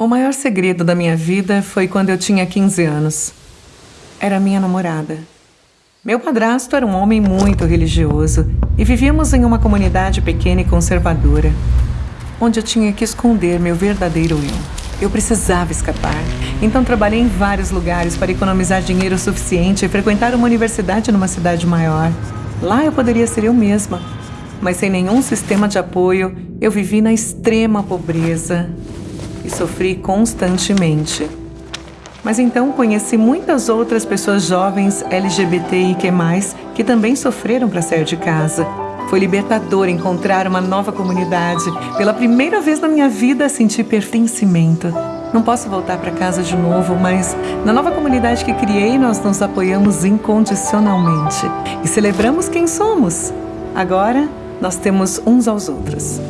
O maior segredo da minha vida foi quando eu tinha 15 anos. Era minha namorada. Meu padrasto era um homem muito religioso e vivíamos em uma comunidade pequena e conservadora, onde eu tinha que esconder meu verdadeiro eu. Eu precisava escapar, então trabalhei em vários lugares para economizar dinheiro suficiente e frequentar uma universidade numa cidade maior. Lá eu poderia ser eu mesma, mas sem nenhum sistema de apoio, eu vivi na extrema pobreza, e sofri constantemente. Mas então conheci muitas outras pessoas jovens LGBTIQ+, que também sofreram para sair de casa. Foi libertador encontrar uma nova comunidade. Pela primeira vez na minha vida senti pertencimento. Não posso voltar para casa de novo, mas na nova comunidade que criei, nós nos apoiamos incondicionalmente e celebramos quem somos. Agora, nós temos uns aos outros.